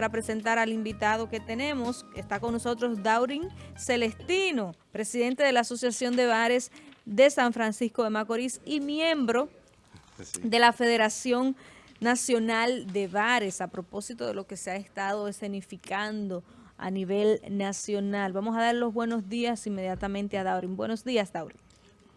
para presentar al invitado que tenemos. Está con nosotros Daurin Celestino, presidente de la Asociación de Bares de San Francisco de Macorís y miembro de la Federación Nacional de Bares, a propósito de lo que se ha estado escenificando a nivel nacional. Vamos a dar los buenos días inmediatamente a Daurin. Buenos días, Daurin.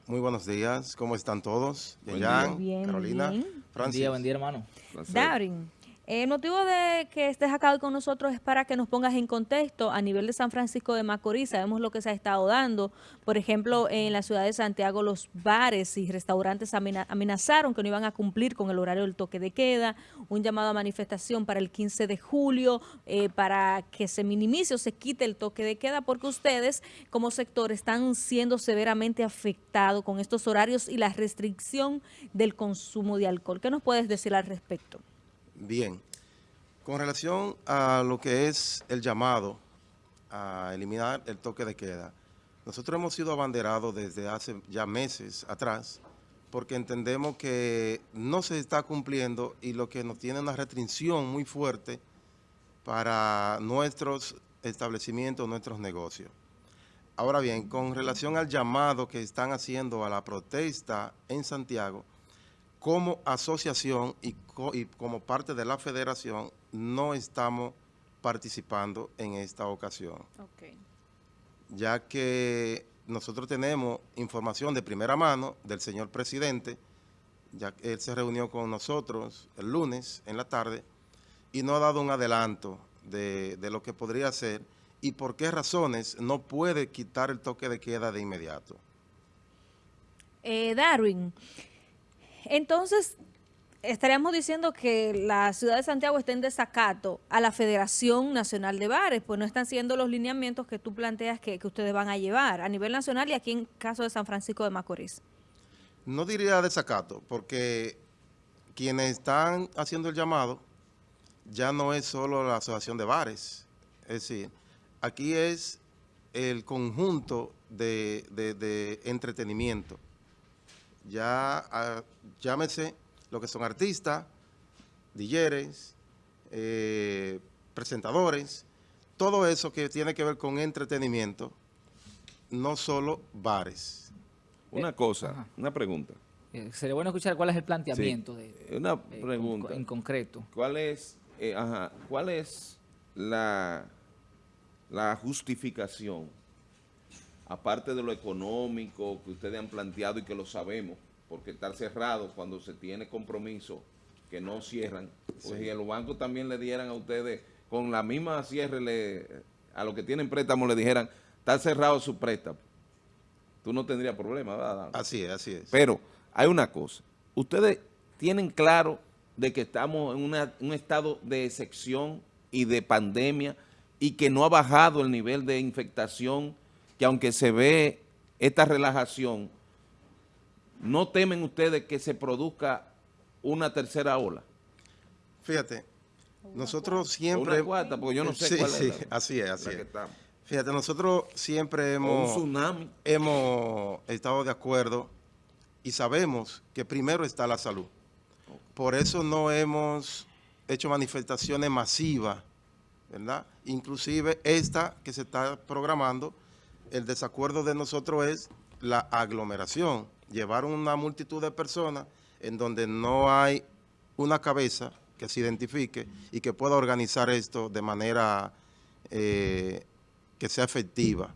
Muy buenos días, ¿cómo están todos? Buen bien, Carolina, bien. Buen día, buen día, hermano. Daurin, el motivo de que estés acá con nosotros es para que nos pongas en contexto a nivel de San Francisco de Macorís. Sabemos lo que se ha estado dando. Por ejemplo, en la ciudad de Santiago los bares y restaurantes amenazaron que no iban a cumplir con el horario del toque de queda. Un llamado a manifestación para el 15 de julio eh, para que se minimice o se quite el toque de queda porque ustedes como sector están siendo severamente afectados con estos horarios y la restricción del consumo de alcohol. ¿Qué nos puedes decir al respecto? Bien, con relación a lo que es el llamado a eliminar el toque de queda, nosotros hemos sido abanderados desde hace ya meses atrás porque entendemos que no se está cumpliendo y lo que nos tiene una restricción muy fuerte para nuestros establecimientos, nuestros negocios. Ahora bien, con relación al llamado que están haciendo a la protesta en Santiago, como asociación y, como parte de la federación no estamos participando en esta ocasión. Ya que nosotros tenemos información de primera mano del señor presidente, ya que él se reunió con nosotros el lunes en la tarde y no ha dado un adelanto de, de lo que podría ser y por qué razones no puede quitar el toque de queda de inmediato. Eh, Darwin, entonces, estaríamos diciendo que la ciudad de Santiago está en desacato a la Federación Nacional de Bares, pues no están siendo los lineamientos que tú planteas que, ustedes van a llevar a nivel nacional y aquí en caso de San Francisco de Macorís. No diría desacato, porque quienes están haciendo el llamado ya no es solo la Asociación de Bares, es decir, aquí es el conjunto de entretenimiento ya ah, llámese lo que son artistas, DJs, eh, presentadores, todo eso que tiene que ver con entretenimiento, no solo bares. Una cosa, una pregunta. Eh, sería bueno escuchar cuál es el planteamiento. De, una eh, pregunta. en concreto. ¿Cuál es, ¿cuál es la, la justificación aparte de lo económico que ustedes han planteado y que lo sabemos, porque estar cerrado cuando se tiene compromiso que no cierran, pues si los bancos también le dieran a ustedes, con la misma cierre, le, a los que tienen préstamo le dijeran, está cerrado su préstamo, tú no tendrías problema, ¿verdad? Así es, así es. Pero hay una cosa, ustedes tienen claro de que estamos en un estado de excepción y de pandemia y que no ha bajado el nivel de infectación que aunque se ve esta relajación, ¿no temen ustedes que se produzca una tercera ola? Fíjate, nosotros siempre... Una cuarta, porque yo no sé cuál sí, así es, así es. Fíjate, nosotros siempre hemos, hemos estado de acuerdo y sabemos que primero está la salud. Por eso no hemos hecho manifestaciones masivas, ¿verdad? Inclusive esta que se está programando el desacuerdo de nosotros es la aglomeración, llevar una multitud de personas en donde no hay una cabeza que se identifique y que pueda organizar esto de manera eh, que sea efectiva.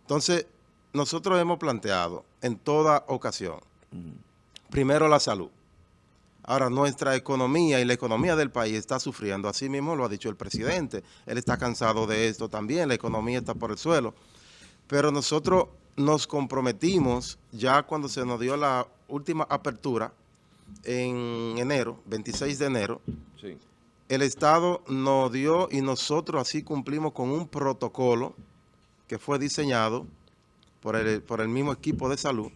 Entonces, nosotros hemos planteado en toda ocasión, primero la salud. Ahora, nuestra economía y la economía del país está sufriendo, así mismo lo ha dicho el presidente. Él está cansado de esto también, la economía está por el suelo. Pero nosotros nos comprometimos ya cuando se nos dio la última apertura en enero, 26 de enero. El Estado nos dio y nosotros así cumplimos con un protocolo que fue diseñado por el, por el mismo equipo de salud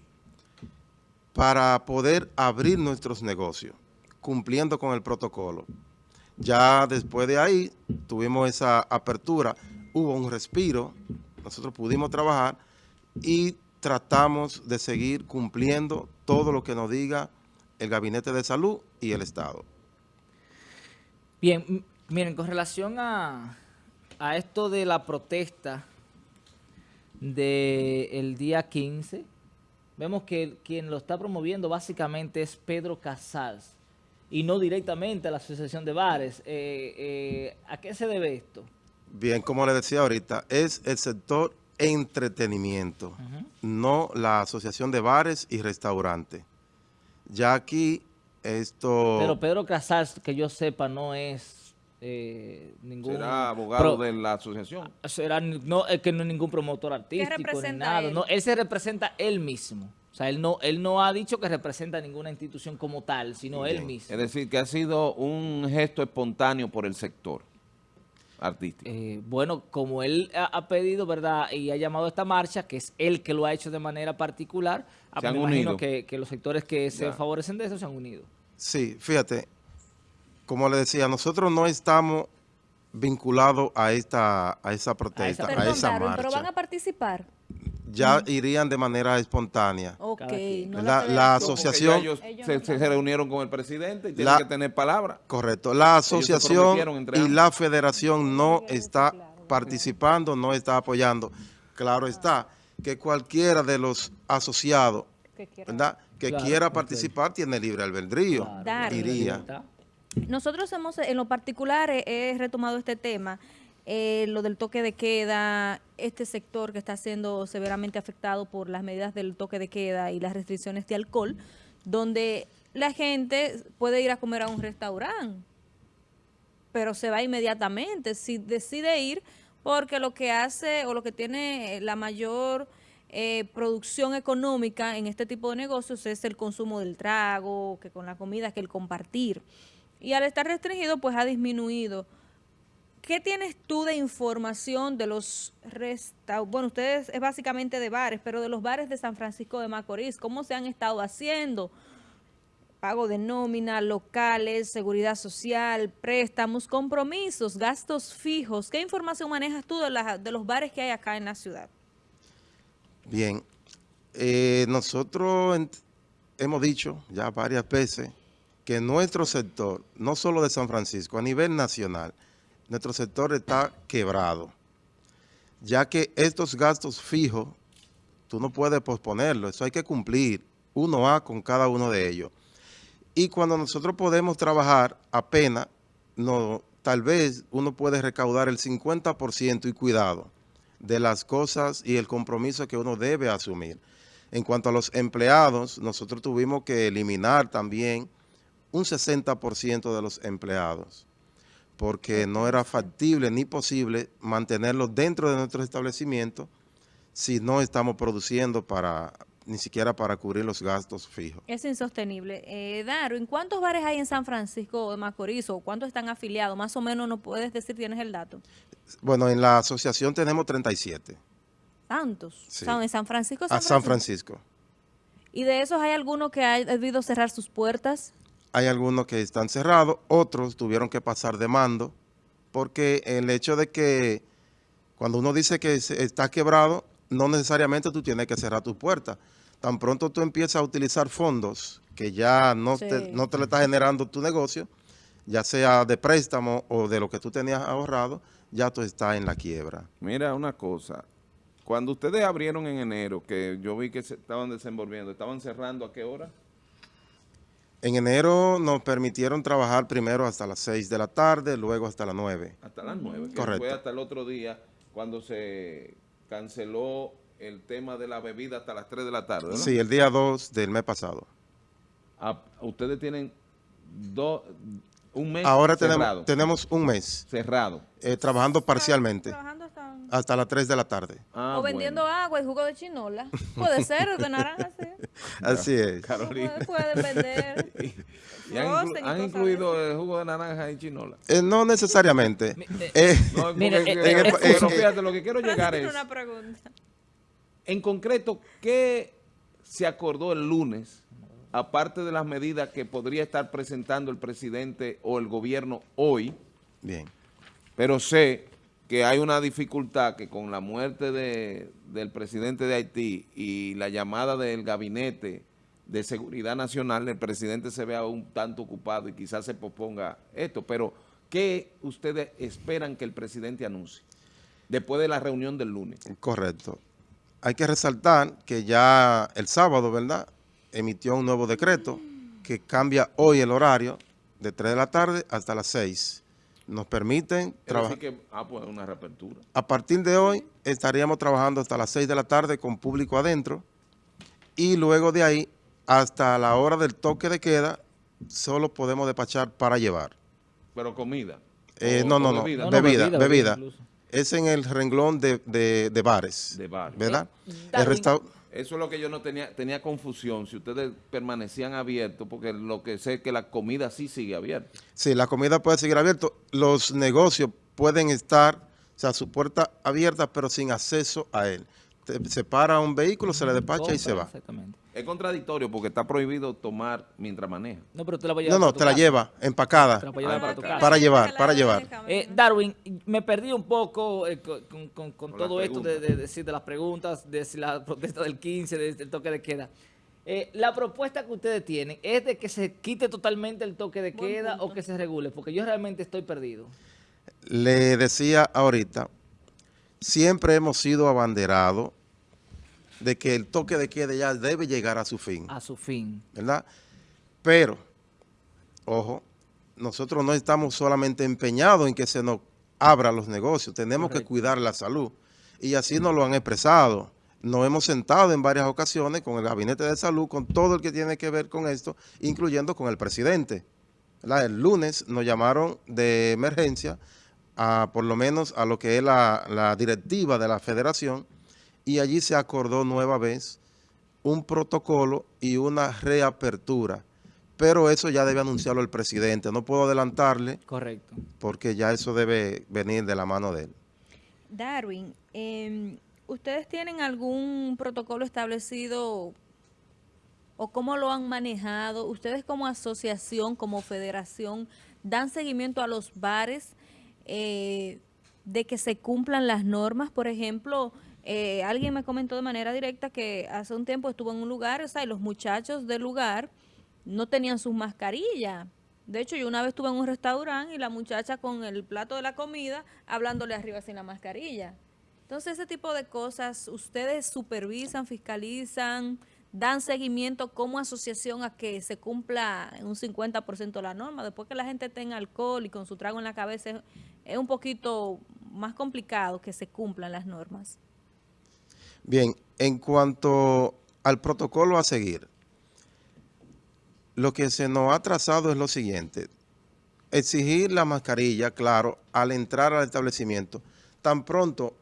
para poder abrir nuestros negocios, cumpliendo con el protocolo. Ya después de ahí tuvimos esa apertura, hubo un respiro, nosotros pudimos trabajar y tratamos de seguir cumpliendo todo lo que nos diga el Gabinete de Salud y el Estado. Bien, Miren, con relación a, a esto de la protesta del día 15, vemos que quien lo está promoviendo básicamente es Pedro Casals y no directamente a la Asociación de Bares. Eh, eh, ¿A qué se debe esto? Bien, como le decía ahorita, es el sector entretenimiento, no la Asociación de Bares y Restaurantes. Ya aquí esto... Pero Pedro Casals, que yo sepa, no es eh, ningún... ¿Será abogado de la asociación? Será, no, es que no es ningún promotor artístico ni nada. Él? No, él se representa él mismo. O sea, él no, él no ha dicho que representa ninguna institución como tal, sino él mismo. Es decir, que ha sido un gesto espontáneo por el sector artístico. Eh, bueno, como él ha, pedido, ¿verdad? Y ha llamado a esta marcha, que es él que lo ha hecho de manera particular, ah, se han unido. Que, que, los sectores que se favorecen de eso se han unido. Sí, fíjate, como le decía, nosotros no estamos vinculados a esta a esa protesta, a esa, marcha. ¿Pero van a participar? Ya irían de manera espontánea. Ok. la, asociación... Ellos, se, reunieron con el presidente y tienen que tener palabra. Correcto. La asociación y la federación no está participando, no está apoyando. Claro está que cualquiera de los asociados que quiera, ¿verdad? que quiera participar tiene libre albedrío, diría. Nosotros hemos, en lo particular, he retomado este tema eh, lo del toque de queda, este sector que está siendo severamente afectado por las medidas del toque de queda y las restricciones de alcohol, donde la gente puede ir a comer a un restaurante, pero se va inmediatamente, si decide ir, porque lo que hace o lo que tiene la mayor eh, producción económica en este tipo de negocios es el consumo del trago, que con la comida, que el compartir. Y al estar restringido, pues ha disminuido ¿Qué tienes tú de información de los restaurantes? Bueno, ustedes es básicamente de bares, pero de los bares de San Francisco de Macorís, ¿cómo se han estado haciendo? Pago de nómina, locales, seguridad social, préstamos, compromisos, gastos fijos. ¿Qué información manejas tú de, los bares que hay acá en la ciudad? Bien, eh, nosotros hemos dicho ya varias veces que nuestro sector, no solo de San Francisco, a nivel nacional, nuestro sector está quebrado, ya que estos gastos fijos, tú no puedes posponerlo, eso hay que cumplir uno a con cada uno de ellos. Y cuando nosotros podemos trabajar apenas, no, tal vez uno puede recaudar el 50% y cuidado de las cosas y el compromiso que uno debe asumir. En cuanto a los empleados, nosotros tuvimos que eliminar también un 60% de los empleados porque no era factible ni posible mantenerlo dentro de nuestro establecimiento si no estamos produciendo para ni siquiera para cubrir los gastos fijos. Es insostenible. Eh, Daro, ¿en cuántos bares hay en San Francisco de Macorís o cuántos están afiliados? Más o menos no puedes decir, tienes el dato. Bueno, en la asociación tenemos 37. ¿Tantos? Sí. ¿En San Francisco? San A San Francisco. ¿Y de esos hay alguno que ha debido cerrar sus puertas? Hay algunos que están cerrados, otros tuvieron que pasar de mando, porque el hecho de que cuando uno dice que está quebrado, no necesariamente tú tienes que cerrar tus puertas. Tan pronto tú empiezas a utilizar fondos que ya no, te, no te le está generando tu negocio, ya sea de préstamo o de lo que tú tenías ahorrado, ya tú estás en la quiebra. Mira una cosa, cuando ustedes abrieron en enero, que yo vi que se estaban desenvolviendo, ¿estaban cerrando a qué hora? En enero nos permitieron trabajar primero hasta las 6 de la tarde, luego hasta las 9. Hasta las 9, Correcto. fue hasta el otro día cuando se canceló el tema de la bebida hasta las 3 de la tarde, ¿no? Sí, el día 2 del mes pasado. Ah, ustedes tienen dos, un mes Ahora tenemos, tenemos un mes. Cerrado. Eh, trabajando parcialmente. Hasta las 3 de la tarde. Ah, o vendiendo agua y jugo de chinola. Puede ser, de naranja, sí. Así es. Carolina. Puede, vender. ¿Y han, incluido el jugo de naranja y chinola? Eh, no necesariamente. eh, no, mire, eh, pero fíjate, lo que quiero llegar es... una pregunta. En concreto, ¿qué se acordó el lunes, aparte de las medidas que podría estar presentando el presidente o el gobierno hoy? Bien. Pero sé que hay una dificultad que con la muerte de, del presidente de Haití y la llamada del gabinete de seguridad nacional, el presidente se vea un tanto ocupado y quizás se posponga esto, pero ¿qué ustedes esperan que el presidente anuncie después de la reunión del lunes? Correcto. Hay que resaltar que ya el sábado, ¿verdad?, emitió un nuevo decreto que cambia hoy el horario de 3 de la tarde hasta las 6. Nos permiten trabajar. ah, pues una reapertura. A partir de hoy estaríamos trabajando hasta las 6 de la tarde con público adentro y luego de ahí hasta la hora del toque de queda solo podemos despachar para llevar. ¿Pero comida? Eh, no, no, no, bebida, bebida. Es en el renglón de, de, bares. De bares. ¿Verdad? El eso es lo que yo no tenía, tenía confusión, si ustedes permanecían abiertos, porque lo que sé es que la comida sí sigue abierta. Sí, la comida puede seguir abierta. Los negocios pueden estar, o sea, su puerta abierta, pero sin acceso a él se para un vehículo, se le despacha y se va. Exactamente. Es contradictorio porque está prohibido tomar mientras maneja. No, pero te la voy a llevar No, no, te la lleva empacada. Te la voy a llevar para tu casa. Para llevar, para llevar. Eh, Darwin, me perdí un poco eh, con, todo esto de, decir de las preguntas, de la protesta del 15, del toque de queda. Eh, la propuesta que ustedes tienen es de que se quite totalmente el toque de queda o que se regule, porque yo realmente estoy perdido. Le decía ahorita, siempre hemos sido abanderados de que el toque de queda ya debe llegar a su fin. A su fin. ¿Verdad? Pero, ojo, nosotros no estamos solamente empeñados en que se nos abran los negocios, tenemos que cuidar la salud. Y así nos lo han expresado. Nos hemos sentado en varias ocasiones con el Gabinete de Salud, con todo el que tiene que ver con esto, incluyendo con el presidente. El lunes nos llamaron de emergencia, a, por lo menos a lo que es la, la directiva de la federación, y allí se acordó nueva vez un protocolo y una reapertura. Pero eso ya debe anunciarlo el presidente. No puedo adelantarle. Correcto. Porque ya eso debe venir de la mano de él. Darwin, em, ¿ustedes tienen algún protocolo establecido o cómo lo han manejado? ¿Ustedes como asociación, como federación, dan seguimiento a los bares eh, de que se cumplan las normas? Por ejemplo, eh, alguien me comentó de manera directa que hace un tiempo estuvo en un lugar, y los muchachos del lugar no tenían sus mascarillas. De hecho, yo una vez estuve en un restaurante y la muchacha con el plato de la comida hablándole arriba sin la mascarilla. Entonces, ese tipo de cosas, ustedes supervisan, fiscalizan, dan seguimiento como asociación a que se cumpla un 50% la norma. Después que la gente tenga alcohol y con su trago en la cabeza, es un poquito más complicado que se cumplan las normas. Bien, en cuanto al protocolo a seguir, lo que se nos ha trazado es lo siguiente. Exigir la mascarilla, claro, al entrar al establecimiento. Tan pronto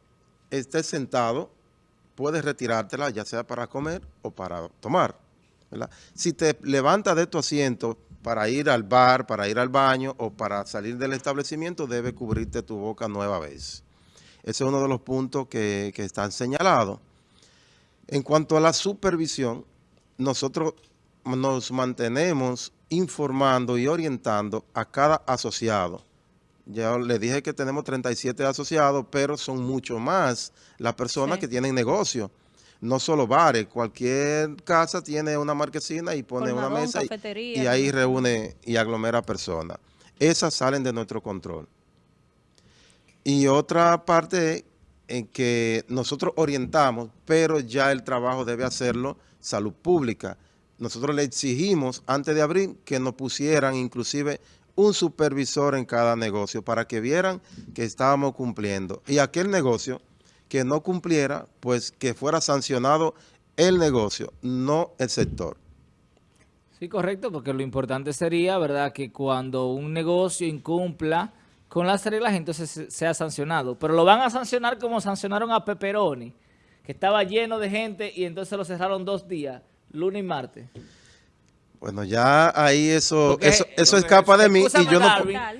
estés sentado, puedes retirártela, ya sea para comer o para tomar. Si te levantas de tu asiento para ir al bar, para ir al baño o para salir del establecimiento, debe cubrirte tu boca nueva vez. Ese es uno de los puntos que, que están señalados. En cuanto a la supervisión, nosotros nos mantenemos informando y orientando a cada asociado. Ya le dije que tenemos 37 asociados, pero son mucho más las personas que tienen negocio. No solo bares, cualquier casa tiene una marquesina y pone una mesa y, y, ahí reúne y aglomera personas. Esas salen de nuestro control. Y otra parte es en que nosotros orientamos, pero ya el trabajo debe hacerlo salud pública. Nosotros le exigimos antes de abrir que nos pusieran inclusive un supervisor en cada negocio para que vieran que estábamos cumpliendo. Y aquel negocio que no cumpliera, pues que fuera sancionado el negocio, no el sector. Sí, correcto, porque lo importante sería, ¿verdad?, que cuando un negocio incumpla con las reglas, entonces sea sancionado. Pero lo van a sancionar como sancionaron a Peperoni, que estaba lleno de gente y entonces lo cerraron dos días, lunes y martes. Bueno, ya ahí eso eso, eso escapa de mí y yo no...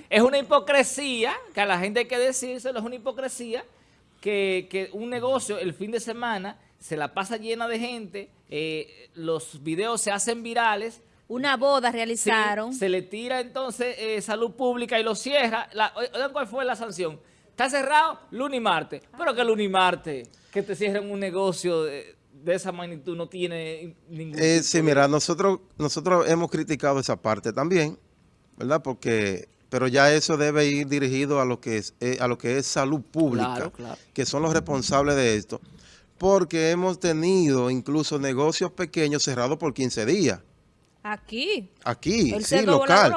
Es una hipocresía, que a la gente hay que decírselo, es una hipocresía que, que un negocio el fin de semana se la pasa llena de gente, eh, los videos se hacen virales, una boda realizaron. se le tira entonces eh, salud pública y lo cierra. ¿Cuál fue la sanción? Está cerrado lunes y martes. Pero que lunes y martes, que te cierren un negocio de, esa magnitud no tiene ningún... Eh, sí, mira, nosotros, nosotros hemos criticado esa parte también, ¿verdad? Porque pero ya eso debe ir dirigido a lo que es, eh, a lo que es salud pública, que son los responsables de esto, porque hemos tenido incluso negocios pequeños cerrados por 15 días. Aquí. Aquí, sí, local.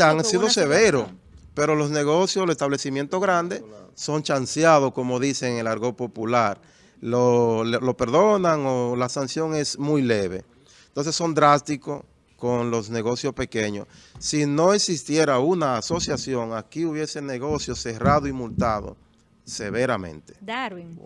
han sido severos, pero los negocios, los establecimientos grandes son chanceados, como dicen en el argot popular. Lo, lo perdonan o la sanción es muy leve. Entonces son drásticos con los negocios pequeños. Si no existiera una asociación, aquí hubiese negocios cerrados y multados severamente. Darwin.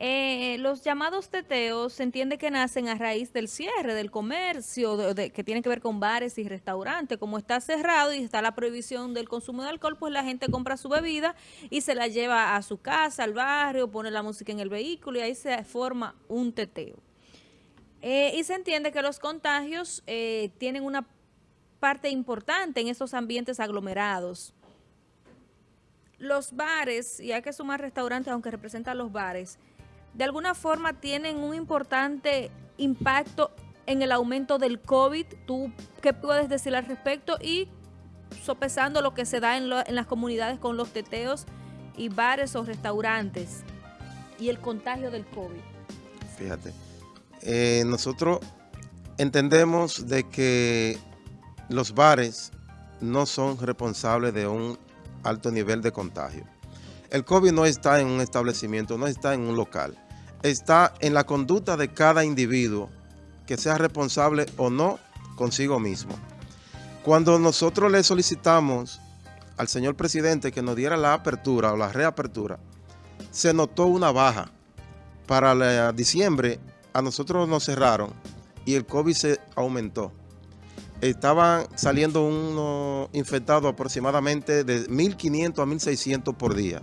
Eh, los llamados teteos se entiende que nacen a raíz del cierre del comercio, que tiene que ver con bares y restaurantes. Como está cerrado y está la prohibición del consumo de alcohol, pues la gente compra su bebida y se la lleva a su casa, al barrio, pone la música en el vehículo y ahí se forma un teteo. Eh, y se entiende que los contagios eh, tienen una parte importante en esos ambientes aglomerados. Los bares, y hay que sumar restaurantes aunque representan los bares, de alguna forma tienen un importante impacto en el aumento del COVID. ¿Tú qué puedes decir al respecto? Y sopesando lo que se da en, las comunidades con los teteos y bares o restaurantes y el contagio del COVID. Fíjate, eh, nosotros entendemos de que los bares no son responsables de un alto nivel de contagio. El COVID no está en un establecimiento, no está en un local está en la conducta de cada individuo que sea responsable o no consigo mismo. Cuando nosotros le solicitamos al señor presidente que nos diera la apertura o la reapertura, se notó una baja. Para diciembre a nosotros nos cerraron y el COVID se aumentó. Estaban saliendo unos infectados aproximadamente de 1.500 a 1.600 por día.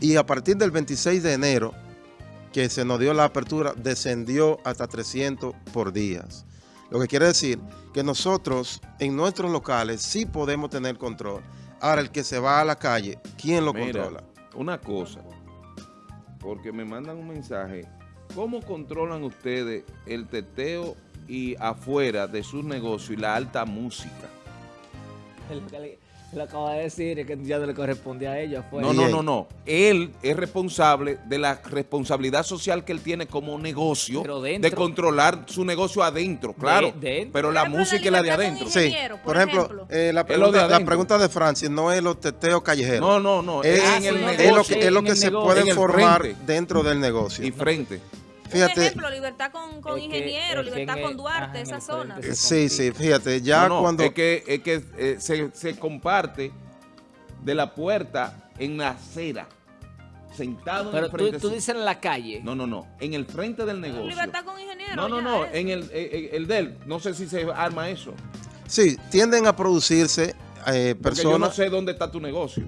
Y a partir del 26 de enero que se nos dio la apertura descendió hasta 300 por días. Lo que quiere decir que nosotros en nuestros locales sí podemos tener control. Ahora, el que se va a la calle, ¿quién lo controla? Una cosa, porque me mandan un mensaje. ¿Cómo controlan ustedes el teteo y afuera de sus negocios y la alta música? Lo acaba de decir, que ya no le corresponde a ellos. No, no, no, no. Él es responsable de la responsabilidad social que él tiene como negocio de controlar su negocio adentro, claro. pero la música es la de adentro. Sí, por, ejemplo, eh, la, pregunta, de la, pregunta, de Francis no es los teteos callejeros. No, no, no. Es, en el negocio, es lo que, se puede formar dentro del negocio. Y frente. Fíjate, un ejemplo, libertad con, con ingeniero, libertad con Duarte, esa zona. Sí, sí, fíjate, ya cuando... Es que, es que eh, se, se, comparte de la puerta en la acera, sentado en el frente. Pero tú, dices en la calle. No, no, no, en el frente del negocio. Libertad con ingeniero. No, no, no, en el, el, el, del, no sé si se arma eso. Sí, tienden a producirse eh, personas... yo no sé dónde está tu negocio.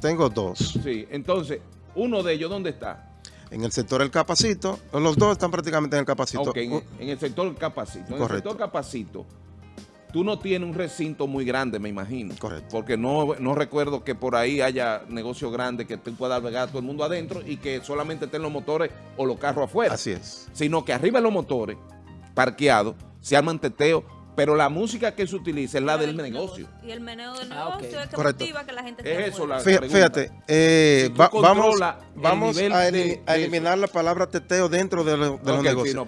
Tengo dos. Sí, entonces, uno de ellos, ¿dónde está? En el sector del Capacito, los dos están prácticamente en el Capacito. Ok, en, el sector del Capacito. En el sector Capacito, tú no tienes un recinto muy grande, me imagino. Correcto. Porque no, no recuerdo que por ahí haya negocio grande que tú puedas albergar a todo el mundo adentro y que solamente estén los motores o los carros afuera. Así es. Sino que arriba de los motores, parqueados, se arman teteos pero la música que se utiliza es la del negocio. Y el meneo del ah, negocio es que motiva que la gente Es eso la Fíjate, eh, vamos, vamos a, eliminar la palabra teteo dentro de, los negocios.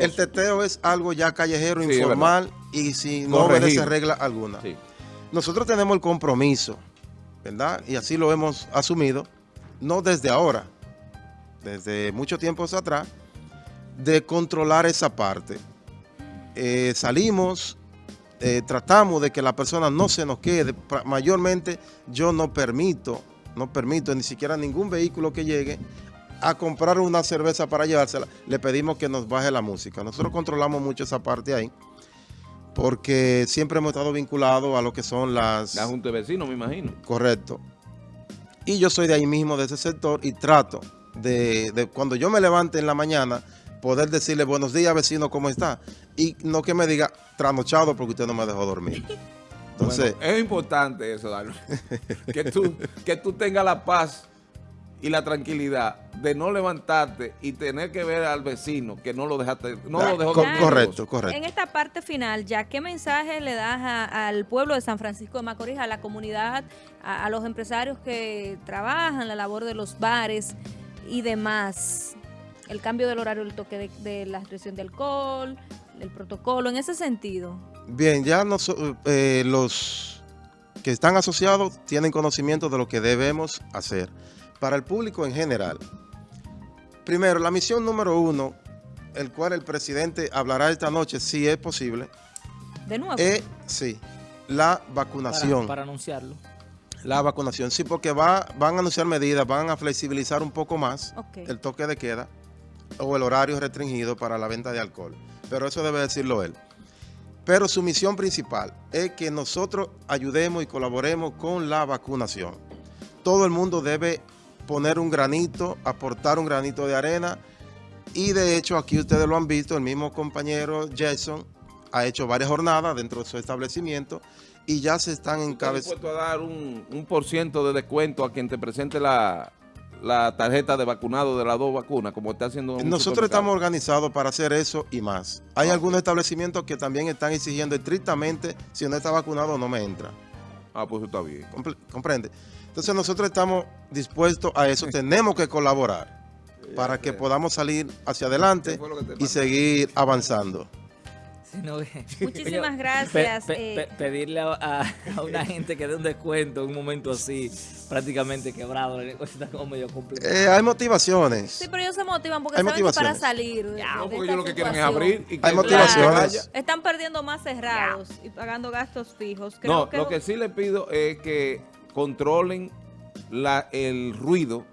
el, teteo es algo ya callejero, informal y si no obedece regla alguna. Nosotros tenemos el compromiso, ¿verdad? Y así lo hemos asumido, no desde ahora, desde mucho tiempo atrás, de controlar esa parte eh, salimos, eh, tratamos de que la persona no se nos quede. Mayormente yo no permito, no permito ni siquiera ningún vehículo que llegue a comprar una cerveza para llevársela. Le pedimos que nos baje la música. Nosotros controlamos mucho esa parte ahí porque siempre hemos estado vinculados a lo que son las... La Junta de Vecinos, me imagino. Correcto. Y yo soy de ahí mismo, de ese sector, y trato de, de cuando yo me levante en la mañana, poder decirle buenos días vecino, ¿cómo está? Y no que me diga trasnochado porque usted no me dejó dormir. Entonces, es importante eso, Daniel. que, tú, que tú tengas la paz y la tranquilidad de no levantarte y tener que ver al vecino que no lo dejaste, no lo dejó Correcto, correcto. En esta parte final, ya, ¿qué mensaje le das al pueblo de San Francisco de Macorís, a la comunidad, a, los empresarios que trabajan, la labor de los bares y demás? El cambio del horario del toque de, la restricción de alcohol, el protocolo, en ese sentido. Bien, ya eh, los que están asociados tienen conocimiento de lo que debemos hacer. Para el público en general, Primero, la misión número uno, el cual el presidente hablará esta noche, si es posible. ¿De nuevo? Es, sí, la vacunación. Para, anunciarlo. La vacunación, sí, porque va, van a anunciar medidas, van a flexibilizar un poco más el toque de queda o el horario restringido para la venta de alcohol. Pero eso debe decirlo él. Pero su misión principal es que nosotros ayudemos y colaboremos con la vacunación. Todo el mundo debe poner un granito, aportar un granito de arena. Y de hecho aquí ustedes lo han visto, el mismo compañero Jason ha hecho varias jornadas dentro de su establecimiento y ya se están encabezando. a dar un, un por ciento de descuento a quien te presente la, la tarjeta de vacunado de las dos vacunas, como está haciendo... Nosotros estamos organizados para hacer eso y más. Hay algunos establecimientos que también están exigiendo estrictamente si no está vacunado no me entra. Ah, pues está bien. comprende. Entonces nosotros estamos dispuestos a eso, tenemos que colaborar para que podamos salir hacia adelante y seguir avanzando. Muchísimas gracias. Eh. pedirle a, una gente que dé un descuento en un momento así, prácticamente quebrado, está como medio complicado. Eh, hay motivaciones. Sí, pero ellos se motivan porque saben que para salir. no, porque ellos lo que quieren es abrir. Y hay motivaciones. Están perdiendo más cerrados y pagando gastos fijos. no, lo que sí le pido es que controlen la, el ruido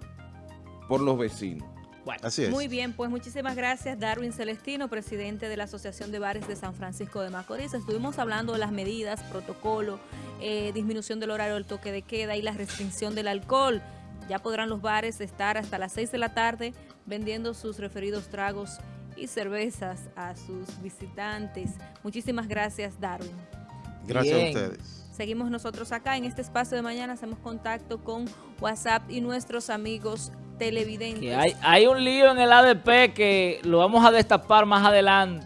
por los vecinos. Bueno, Así es. muy bien, pues muchísimas gracias Darwin Celestino, presidente de la Asociación de Bares de San Francisco de Macorís. Estuvimos hablando de las medidas, protocolo, eh, disminución del horario del toque de queda y la restricción del alcohol. Ya podrán los bares estar hasta las 6 de la tarde vendiendo sus referidos tragos y cervezas a sus visitantes. Muchísimas gracias Darwin. Gracias a ustedes. Seguimos nosotros acá en este espacio de mañana, hacemos contacto con WhatsApp y nuestros amigos televidentes. hay, hay un lío en el ADP que lo vamos a destapar más adelante.